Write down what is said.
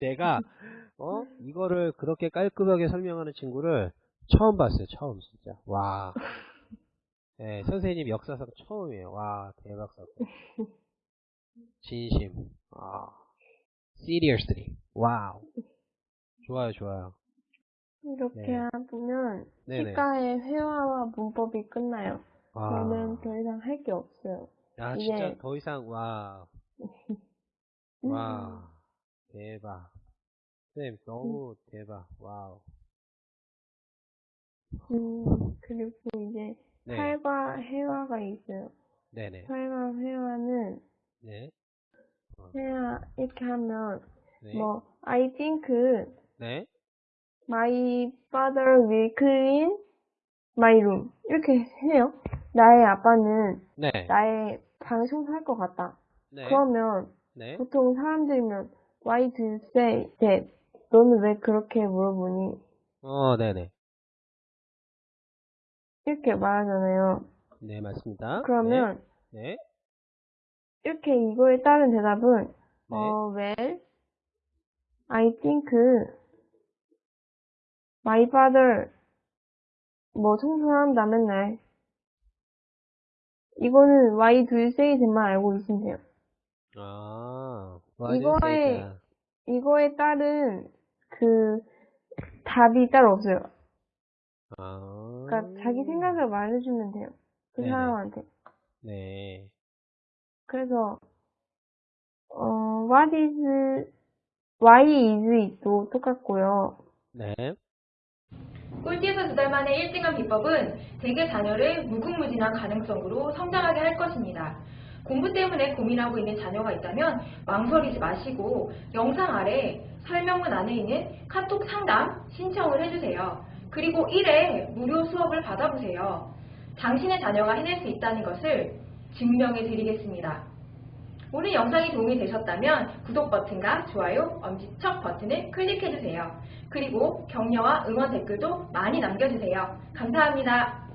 내가 어 이거를 그렇게 깔끔하게 설명하는 친구를 처음 봤어요. 처음 진짜. 와. 네, 선생님 역사상 처음이에요. 와 대박 사건. 진심. 아. seriously. wow. 좋아요, 좋아요. 이렇게 네. 하면 네네. 시가의 회화와 문법이 끝나요. 와. 저는 더 이상 할 게 없어요. 아 이게- 진짜 더 이상 와. 와. 대박. 쌤 너무 대박. 와우. 음, 그리고 이제 네. 살과 회화가 있어요. 네네. 살과 회화는 네. 회화 이렇게 하면 네. 뭐 I think 네. my father will clean my room 이렇게 해요. 나의 아빠는 네. 나의 방을 청소할 것 같다. 네. 그러면 네. 보통 사람들이면 why do you say that? 너는 왜 그렇게 물어보니? 어, 네네. 이렇게 말하잖아요. 네, 맞습니다. 그러면 네. 이렇게 이거에 따른 대답은 네. 어, well, I think my father 뭐 청소한다 맨날. 이거는 why do you say that만 알고 있으면 돼요. 아. 이거에- 이거에 따른 그 답이 따로 없어요. 아. 그러니까 자기 생각을 말해주면 돼요. 그 네네. 사람한테. 네. 그래서 어, what is, why is도 똑같고요. 네. 꼴찌에서 두달 만에 1등한 비법은 대개 자녀를 무궁무진한 가능성으로 성장하게 할 것입니다. 공부 때문에 고민하고 있는 자녀가 있다면 망설이지 마시고 영상 아래 설명문 안에 있는 카톡 상담 신청을 해주세요. 그리고 1회 무료 수업을 받아보세요. 당신의 자녀가 해낼 수 있다는 것을 증명해 드리겠습니다. 오늘 영상이 도움이 되셨다면 구독 버튼과 좋아요, 엄지척 버튼을 클릭해주세요. 그리고 격려와 응원 댓글도 많이 남겨주세요. 감사합니다.